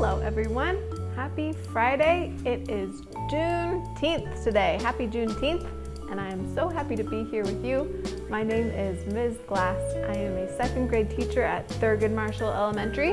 Hello everyone. Happy Friday. It is Juneteenth today. Happy Juneteenth. And I am so happy to be here with you. My name is Ms. Glass. I am a second grade teacher at Thurgood Marshall Elementary.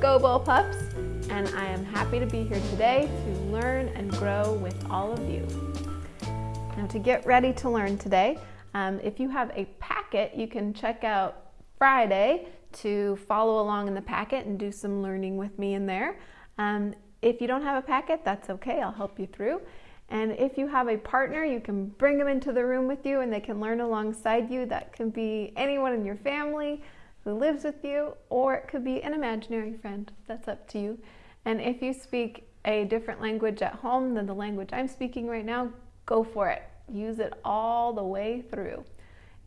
Go Bull Pups. And I am happy to be here today to learn and grow with all of you. Now to get ready to learn today, um, if you have a packet, you can check out Friday to follow along in the packet and do some learning with me in there. Um, if you don't have a packet, that's okay, I'll help you through. And if you have a partner, you can bring them into the room with you and they can learn alongside you. That can be anyone in your family who lives with you, or it could be an imaginary friend. That's up to you. And if you speak a different language at home than the language I'm speaking right now, go for it. Use it all the way through.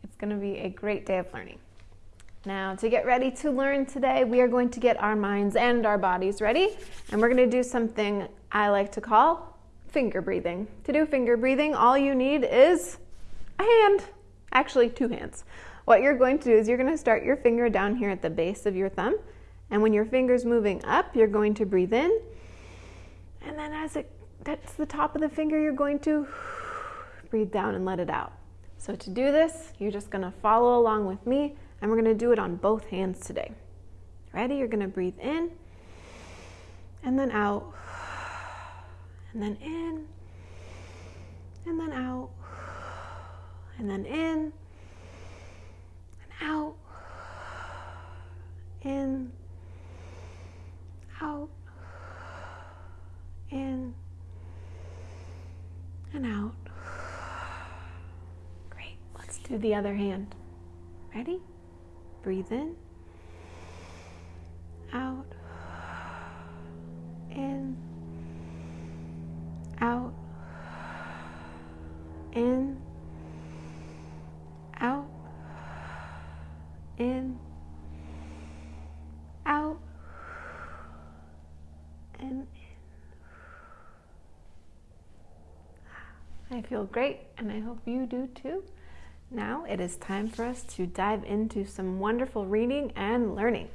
It's going to be a great day of learning. Now, to get ready to learn today, we are going to get our minds and our bodies ready, and we're going to do something I like to call finger breathing. To do finger breathing, all you need is a hand, actually, two hands. What you're going to do is you're going to start your finger down here at the base of your thumb, and when your finger's moving up, you're going to breathe in, and then as it that's the top of the finger, you're going to breathe down and let it out. So to do this, you're just going to follow along with me and we're going to do it on both hands today. Ready? You're going to breathe in and then out, and then in, and then out, and then in, and out, in, out, in, and out. Great. Let's do the other hand. Ready? Breathe in, out, in, out, in, out, in, out, and in. I feel great, and I hope you do too. Now it is time for us to dive into some wonderful reading and learning.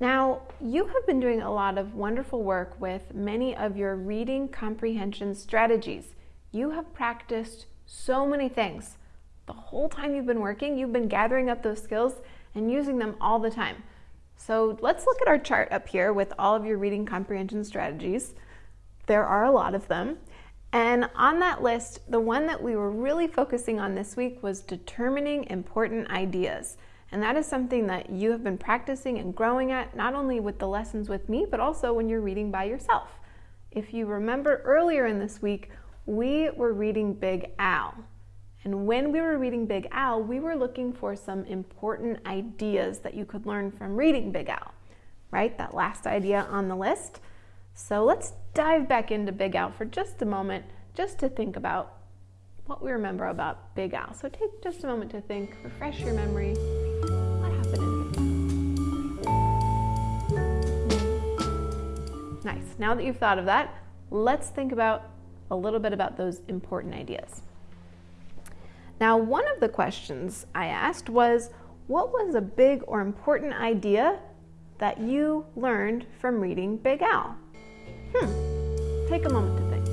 Now, you have been doing a lot of wonderful work with many of your reading comprehension strategies. You have practiced so many things. The whole time you've been working, you've been gathering up those skills and using them all the time. So let's look at our chart up here with all of your reading comprehension strategies. There are a lot of them. And on that list, the one that we were really focusing on this week was determining important ideas. And that is something that you have been practicing and growing at, not only with the lessons with me, but also when you're reading by yourself. If you remember earlier in this week, we were reading Big Al. And when we were reading Big Al, we were looking for some important ideas that you could learn from reading Big Al, right? That last idea on the list. So let's dive back into Big Al for just a moment, just to think about what we remember about Big Al. So take just a moment to think, refresh your memory. What happened in Big Al? Nice. Now that you've thought of that, let's think about a little bit about those important ideas. Now, one of the questions I asked was, what was a big or important idea that you learned from reading Big Al? Hmm. Take a moment to think.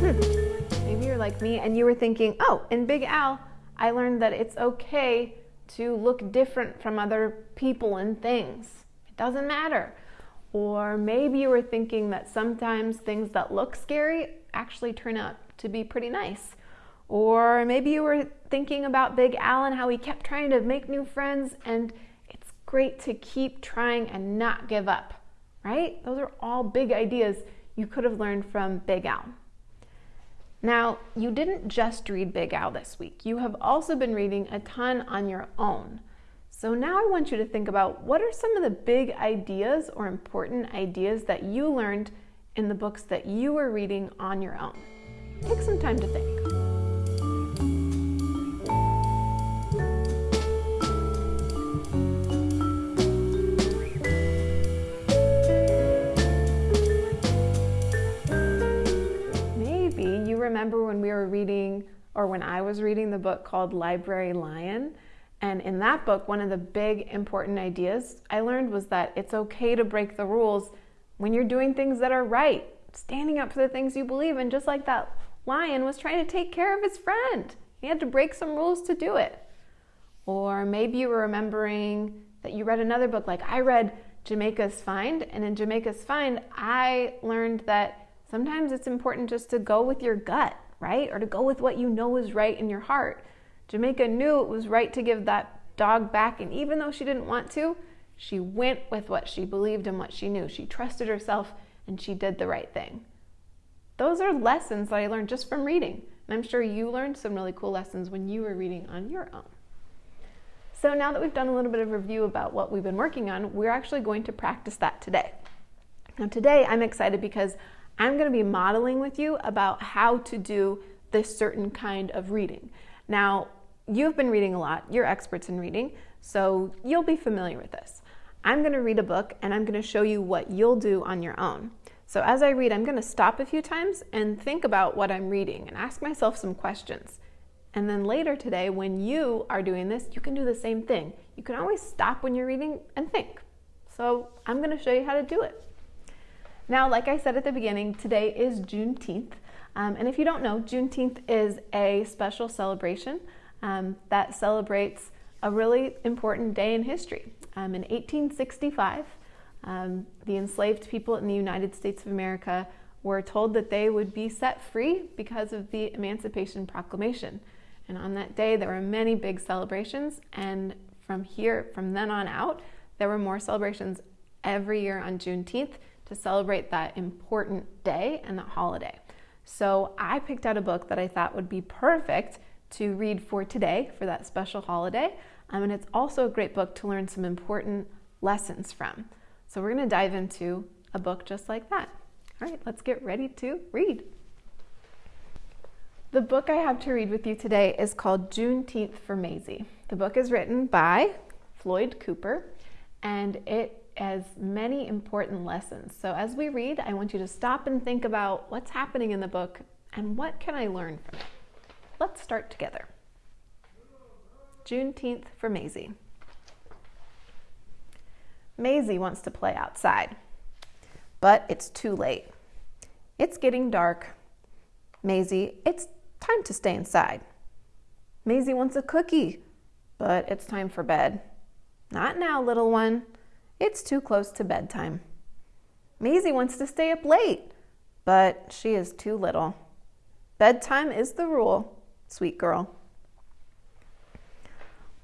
Hmm. Maybe you're like me and you were thinking, oh, in Big Al, I learned that it's okay to look different from other people and things. It doesn't matter. Or maybe you were thinking that sometimes things that look scary actually turn out to be pretty nice. Or maybe you were thinking about Big Al and how he kept trying to make new friends, and it's great to keep trying and not give up, right? Those are all big ideas you could have learned from Big Al. Now, you didn't just read Big Al this week, you have also been reading a ton on your own. So now I want you to think about what are some of the big ideas or important ideas that you learned in the books that you were reading on your own. Take some time to think. Remember when we were reading or when I was reading the book called Library Lion. And in that book, one of the big important ideas I learned was that it's okay to break the rules when you're doing things that are right, standing up for the things you believe in, just like that lion was trying to take care of his friend. He had to break some rules to do it. Or maybe you were remembering that you read another book, like I read Jamaica's Find, and in Jamaica's Find, I learned that sometimes it's important just to go with your gut, right? Or to go with what you know is right in your heart. Jamaica knew it was right to give that dog back, and even though she didn't want to, she went with what she believed and what she knew. She trusted herself and she did the right thing. Those are lessons that I learned just from reading. And I'm sure you learned some really cool lessons when you were reading on your own. So now that we've done a little bit of review about what we've been working on, we're actually going to practice that today. Now, today I'm excited because I'm going to be modeling with you about how to do this certain kind of reading. Now, you've been reading a lot, you're experts in reading, so you'll be familiar with this. I'm going to read a book and I'm going to show you what you'll do on your own. So as I read, I'm going to stop a few times and think about what I'm reading and ask myself some questions. And then later today, when you are doing this, you can do the same thing. You can always stop when you're reading and think. So I'm going to show you how to do it. Now, like I said at the beginning, today is Juneteenth. Um, and if you don't know, Juneteenth is a special celebration um, that celebrates a really important day in history. Um, in 1865, um, the enslaved people in the United States of America were told that they would be set free because of the Emancipation Proclamation. And on that day, there were many big celebrations. And from here, from then on out, there were more celebrations every year on Juneteenth to celebrate that important day and that holiday. So I picked out a book that I thought would be perfect to read for today for that special holiday. Um, and it's also a great book to learn some important lessons from. So we're going to dive into a book just like that. All right, let's get ready to read. The book I have to read with you today is called Juneteenth for Mazie. The book is written by Floyd Cooper and it has many important lessons. So as we read, I want you to stop and think about what's happening in the book and what can I learn from it. Let's start together. Juneteenth for Mazie. Mazie wants to play outside, but it's too late. It's getting dark. Mazie, it's time to stay inside. Mazie wants a cookie, but it's time for bed. Not now, little one. It's too close to bedtime. Mazie wants to stay up late, but she is too little. Bedtime is the rule, sweet girl.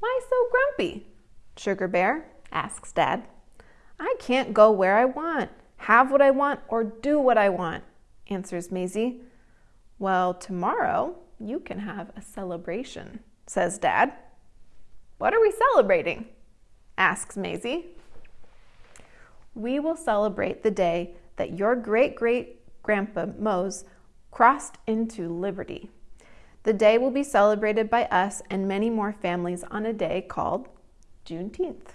Why so grumpy? Sugar Bear asks Dad. I can't go where I want, have what I want, or do what I want, answers Mazie. Well, tomorrow you can have a celebration, says Dad. What are we celebrating? asks Mazie. We will celebrate the day that your great great grandpa Mose crossed into liberty. The day will be celebrated by us and many more families on a day called Juneteenth.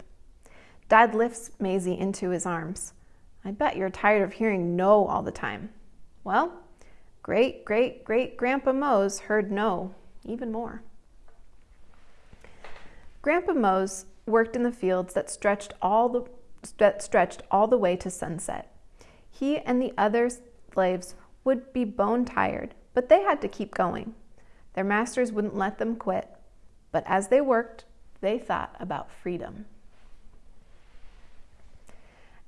Dad lifts Mazie into his arms. I bet you're tired of hearing no all the time. Well, great great great Grandpa Mose heard no even more. Grandpa Mose worked in the fields that stretched all the that stretched all the way to sunset. He and the other slaves would be bone tired, but they had to keep going. Their masters wouldn't let them quit, but as they worked, they thought about freedom.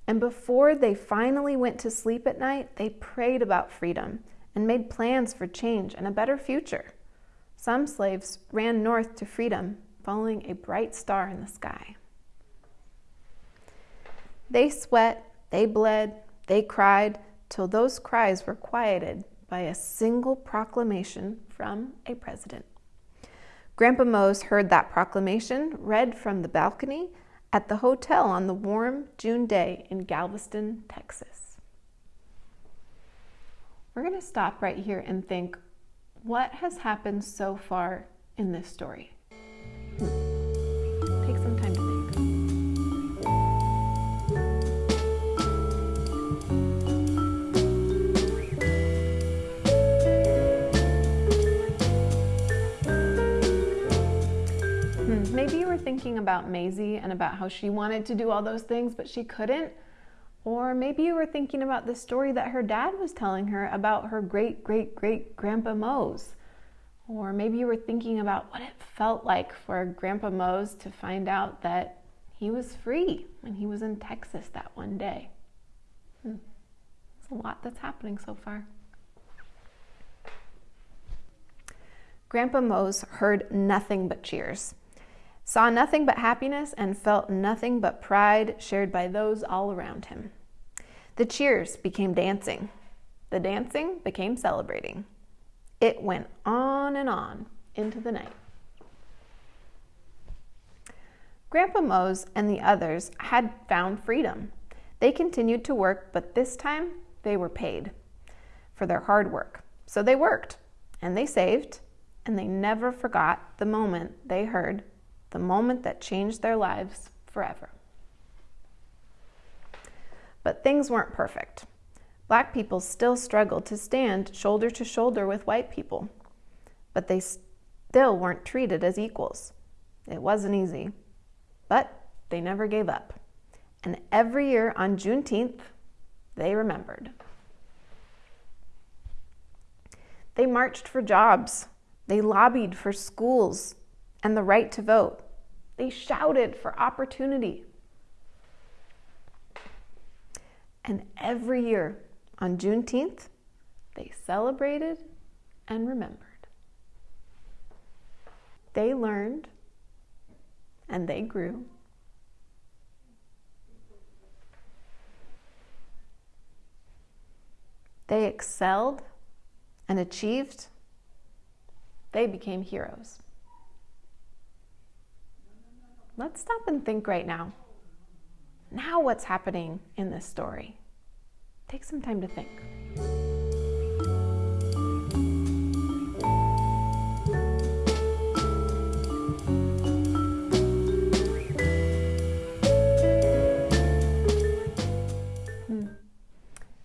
And before they finally went to sleep at night, they prayed about freedom and made plans for change and a better future. Some slaves ran north to freedom, following a bright star in the sky. They sweat, they bled, they cried, till those cries were quieted by a single proclamation from a president. Grandpa Mose heard that proclamation read from the balcony at the hotel on the warm June day in Galveston, Texas. We're going to stop right here and think what has happened so far in this story? Take thinking about Mazie and about how she wanted to do all those things, but she couldn't. Or maybe you were thinking about the story that her dad was telling her about her great great great grandpa Mose. Or maybe you were thinking about what it felt like for Grandpa Mose to find out that he was free when he was in Texas that one day. Hmm. There's a lot that's happening so far. Grandpa Mose heard nothing but cheers, saw nothing but happiness, and felt nothing but pride shared by those all around him. The cheers became dancing. The dancing became celebrating. It went on and on into the night. Grandpa Mose and the others had found freedom. They continued to work, but this time they were paid for their hard work. So they worked and they saved and they never forgot the moment they heard, the moment that changed their lives forever. But things weren't perfect. Black people still struggled to stand shoulder to shoulder with white people, but they still weren't treated as equals. It wasn't easy, but they never gave up. And every year on Juneteenth, they remembered. They marched for jobs. They lobbied for schools and the right to vote. They shouted for opportunity. And every year on Juneteenth, they celebrated and remembered. They learned and they grew. They excelled and achieved. They became heroes. Let's stop and think right now. Now, what's happening in this story? Take some time to think. Hmm.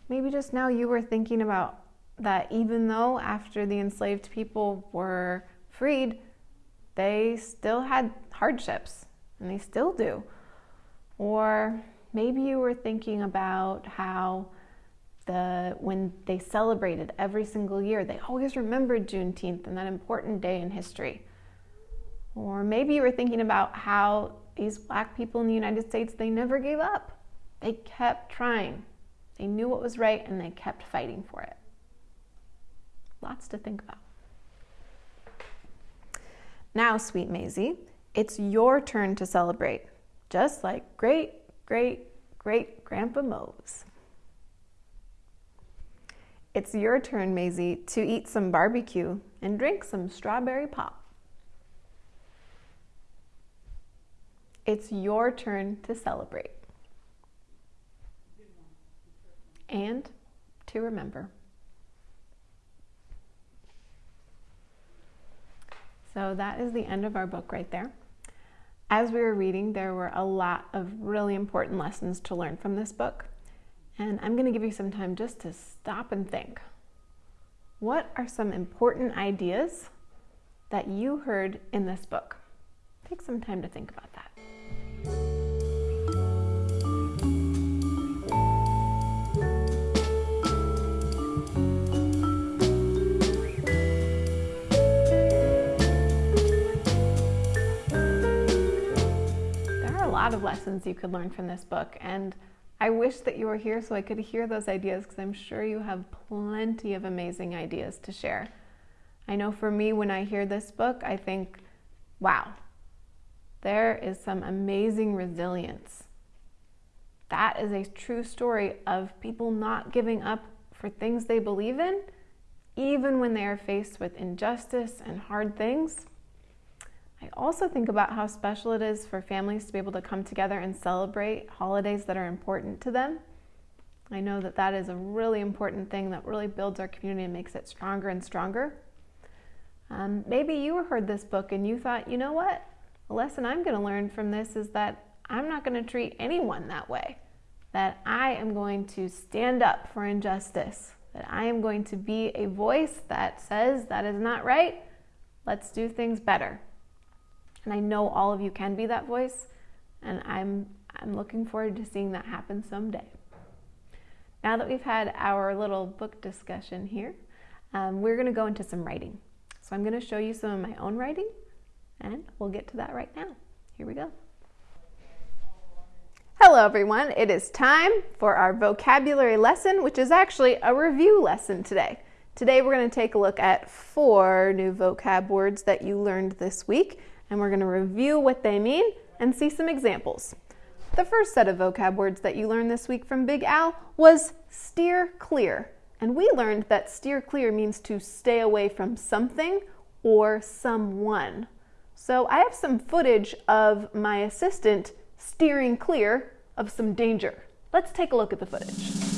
Maybe just now you were thinking about that even though after the enslaved people were freed, they still had hardships, and they still do. Or maybe you were thinking about how the when they celebrated every single year, they always remembered Juneteenth and that important day in history. Or maybe you were thinking about how these black people in the United States, they never gave up. They kept trying. They knew what was right and they kept fighting for it. Lots to think about. Now, sweet Mazie, it's your turn to celebrate, just like great, great, great Grandpa Mose. It's your turn, Mazie, to eat some barbecue and drink some strawberry pop. It's your turn to celebrate and to remember. So that is the end of our book right there. As we were reading, there were a lot of really important lessons to learn from this book. And I'm going to give you some time just to stop and think. What are some important ideas that you heard in this book? Take some time to think about that. Lot of lessons you could learn from this book. And I wish that you were here so I could hear those ideas because I'm sure you have plenty of amazing ideas to share. I know for me, when I hear this book, I think, wow, there is some amazing resilience. That is a true story of people not giving up for things they believe in, even when they are faced with injustice and hard things. Also think about how special it is for families to be able to come together and celebrate holidays that are important to them. I know that that is a really important thing that really builds our community and makes it stronger and stronger. Um, maybe you heard this book and you thought, you know what? The lesson I'm going to learn from this is that I'm not going to treat anyone that way. That I am going to stand up for injustice. That I am going to be a voice that says that is not right. Let's do things better. And I know all of you can be that voice, and I'm, I'm looking forward to seeing that happen someday. Now that we've had our little book discussion here, um, we're going to go into some writing. So I'm going to show you some of my own writing, and we'll get to that right now. Here we go. Hello, everyone. It is time for our vocabulary lesson, which is actually a review lesson today. Today, we're going to take a look at four new vocab words that you learned this week, and we're going to review what they mean and see some examples. The first set of vocab words that you learned this week from Big Al was steer clear. And we learned that steer clear means to stay away from something or someone. So I have some footage of my assistant steering clear of some danger. Let's take a look at the footage.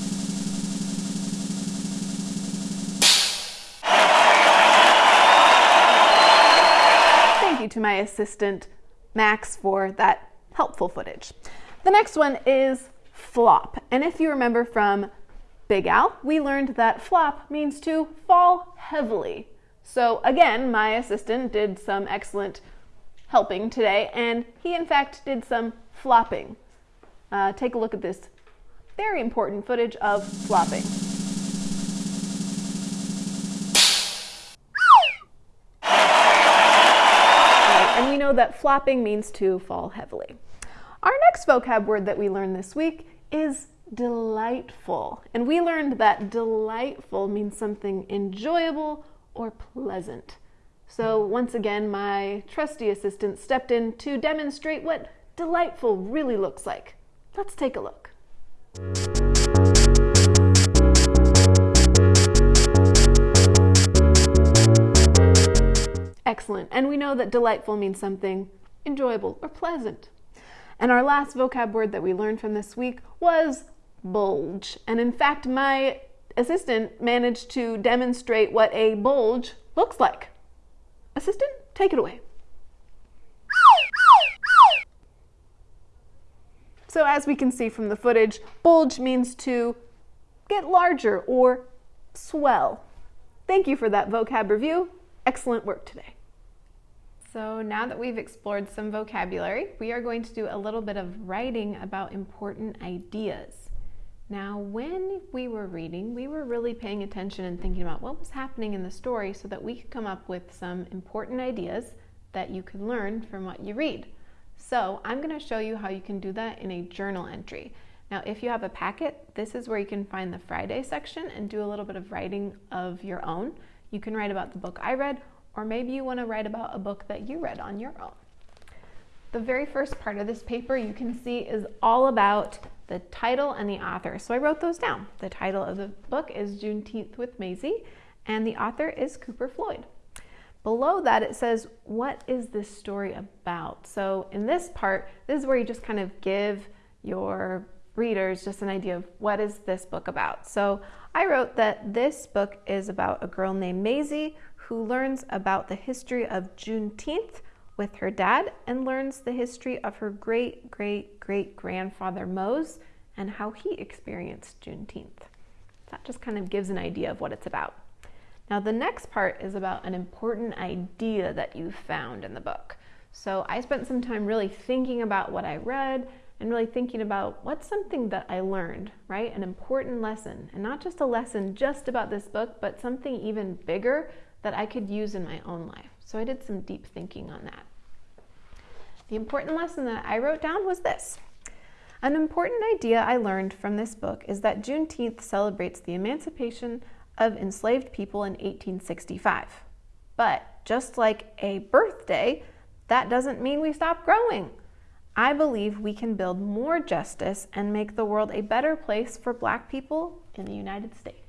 To my assistant, Max, for that helpful footage. The next one is flop. And if you remember from Big Al, we learned that flop means to fall heavily. So again, my assistant did some excellent helping today, and he in fact did some flopping. Uh, take a look at this very important footage of flopping. Know that flopping means to fall heavily. Our next vocab word that we learned this week is delightful. And we learned that delightful means something enjoyable or pleasant. So, once again, my trusty assistant stepped in to demonstrate what delightful really looks like. Let's take a look. Excellent. And we know that delightful means something enjoyable or pleasant. And our last vocab word that we learned from this week was bulge. And in fact, my assistant managed to demonstrate what a bulge looks like. Assistant, take it away. So as we can see from the footage, bulge means to get larger or swell. Thank you for that vocab review. Excellent work today. So now that we've explored some vocabulary, we are going to do a little bit of writing about important ideas. Now, when we were reading, we were really paying attention and thinking about what was happening in the story so that we could come up with some important ideas that you can learn from what you read. So I'm going to show you how you can do that in a journal entry. Now, if you have a packet, this is where you can find the Friday section and do a little bit of writing of your own. You can write about the book I read, or maybe you want to write about a book that you read on your own. The very first part of this paper you can see is all about the title and the author. So I wrote those down. The title of the book is Juneteenth with Mazie, and the author is Cooper Floyd. Below that, it says, What is this story about? So, in this part, this is where you just kind of give your readers just an idea of what is this book about. So, I wrote that this book is about a girl named Mazie who learns about the history of Juneteenth with her dad and learns the history of her great great great grandfather Mose and how he experienced Juneteenth. That just kind of gives an idea of what it's about. Now, the next part is about an important idea that you found in the book. So, I spent some time really thinking about what I read and really thinking about what's something that I learned, right? An important lesson, and not just a lesson just about this book, but something even bigger that I could use in my own life. So, I did some deep thinking on that. The important lesson that I wrote down was this. An important idea I learned from this book is that Juneteenth celebrates the emancipation of enslaved people in 1865. But just like a birthday, that doesn't mean we stop growing. I believe we can build more justice and make the world a better place for black people in the United States.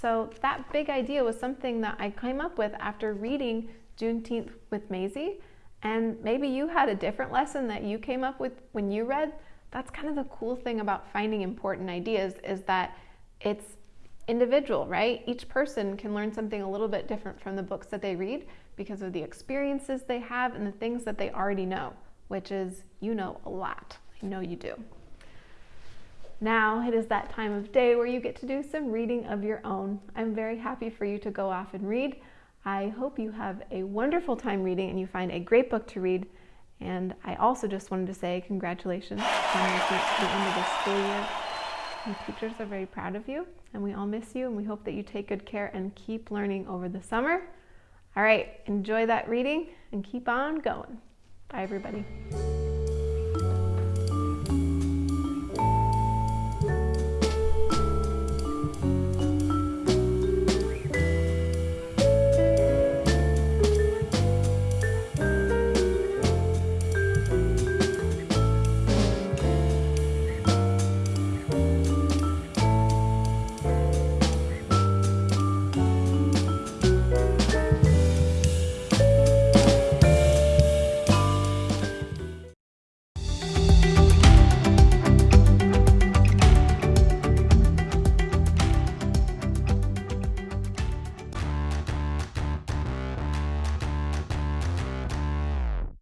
So, that big idea was something that I came up with after reading Juneteenth with Mazie. And maybe you had a different lesson that you came up with when you read. That's kind of the cool thing about finding important ideas is that it's individual, right? Each person can learn something a little bit different from the books that they read because of the experiences they have and the things that they already know, which is you know a lot. I know you do. Now it is that time of day where you get to do some reading of your own. I'm very happy for you to go off and read. I hope you have a wonderful time reading and you find a great book to read. And I also just wanted to say congratulations on the end of the school year. And teachers are very proud of you, and we all miss you, and we hope that you take good care and keep learning over the summer. All right, enjoy that reading and keep on going. Bye, everybody.